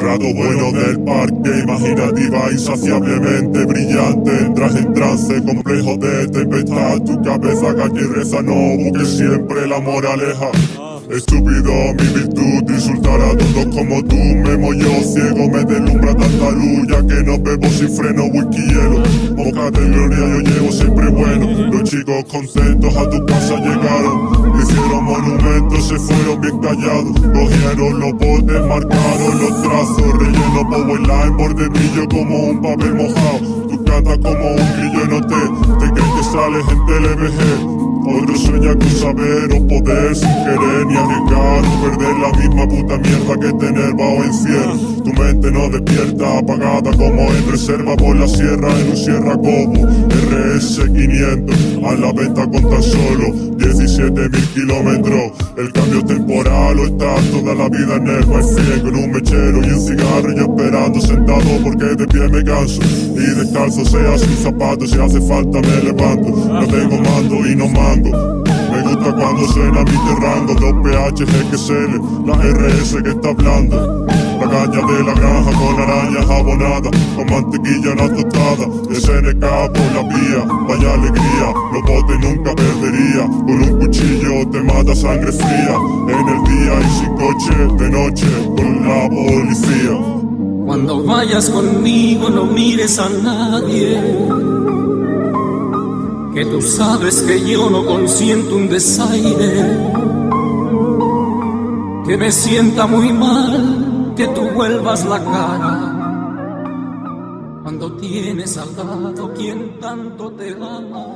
Rado bueno del parque, imaginativa, insaciablemente brillante. Entras en trance, complejo de tempestad. Tu cabeza calle y reza, no busques siempre la moraleja. Estúpido, mi virtud, insultar a todos como tú. Me mollo ciego, me deslumbra tanta luz Ya que no bebo sin freno, whisky hielo Boca de gloria yo llevo siempre bueno. Los chicos contentos a tu casa llegaron monumentos, se fueron bien callados. Cogieron los botes, marcaron los trazos Relleno power line, borde brillo como un papel mojado. Tu cantas como un grillo no te, te crees que sales en TLBG otro sueña con saber o poder sin querer ni arriesgar perder la misma puta mierda que tener no despierta, apagada como en reserva por la sierra en un sierra como RS 500 a la venta con tan solo 17 mil kilómetros. El cambio temporal o estar toda la vida en el wifi con un mechero y un cigarro y esperando sentado porque de pie me canso. Y descalzo sea sin zapatos si hace falta me levanto. No tengo mando y no mando. Me gusta cuando suena mi terrango Dos PH, GXL, la RS que está hablando. La caña de la granja con arañas abonadas Con mantequilla la tostada SNK por la vía, vaya alegría Los botes nunca perdería. Con un cuchillo te mata sangre fría En el día y sin coche, de noche con la policía. Cuando vayas conmigo no mires a nadie. Que tú sabes que yo no consiento un desaire, que me sienta muy mal que tú vuelvas la cara cuando tienes al lado quien tanto te ama.